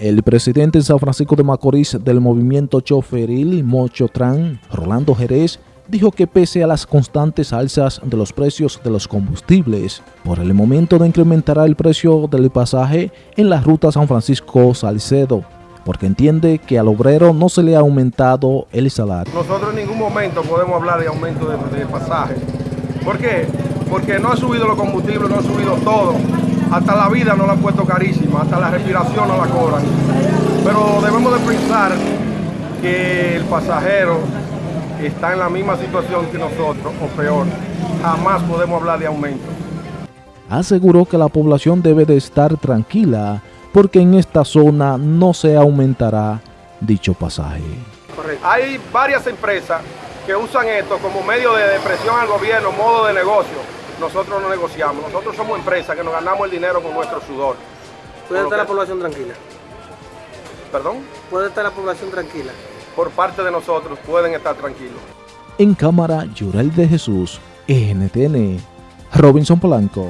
El presidente en San Francisco de Macorís del movimiento choferil Mochotran, Rolando Jerez, dijo que pese a las constantes alzas de los precios de los combustibles, por el momento no incrementará el precio del pasaje en la ruta San Francisco-Salcedo, porque entiende que al obrero no se le ha aumentado el salario. Nosotros en ningún momento podemos hablar de aumento de, de pasaje. ¿Por qué? Porque no ha subido los combustibles, no ha subido todo hasta la vida no la han puesto carísima, hasta la respiración no la cobran. Pero debemos de pensar que el pasajero está en la misma situación que nosotros, o peor. Jamás podemos hablar de aumento. Aseguró que la población debe de estar tranquila porque en esta zona no se aumentará dicho pasaje. Correcto. Hay varias empresas que usan esto como medio de depresión al gobierno, modo de negocio nosotros no negociamos. Nosotros somos empresas que nos ganamos el dinero con nuestro sudor. ¿Puede estar la población tranquila? ¿Perdón? ¿Puede estar la población tranquila? Por parte de nosotros pueden estar tranquilos. En cámara, Yurel de Jesús, NTN, Robinson Polanco.